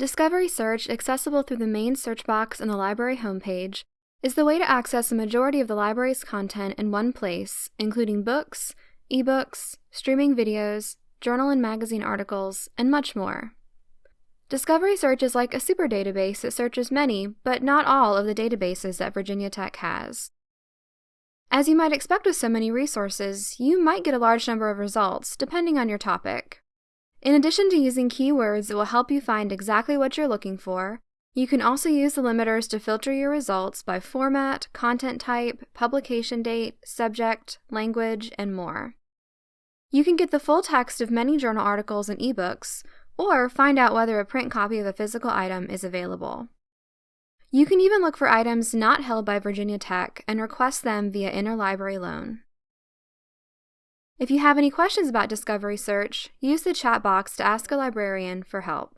Discovery Search, accessible through the main search box on the library homepage, is the way to access a majority of the library's content in one place, including books, ebooks, streaming videos, journal and magazine articles, and much more. Discovery Search is like a super database that searches many, but not all, of the databases that Virginia Tech has. As you might expect with so many resources, you might get a large number of results, depending on your topic. In addition to using keywords that will help you find exactly what you're looking for, you can also use the limiters to filter your results by format, content type, publication date, subject, language, and more. You can get the full text of many journal articles and ebooks, or find out whether a print copy of a physical item is available. You can even look for items not held by Virginia Tech and request them via interlibrary loan. If you have any questions about Discovery Search, use the chat box to ask a librarian for help.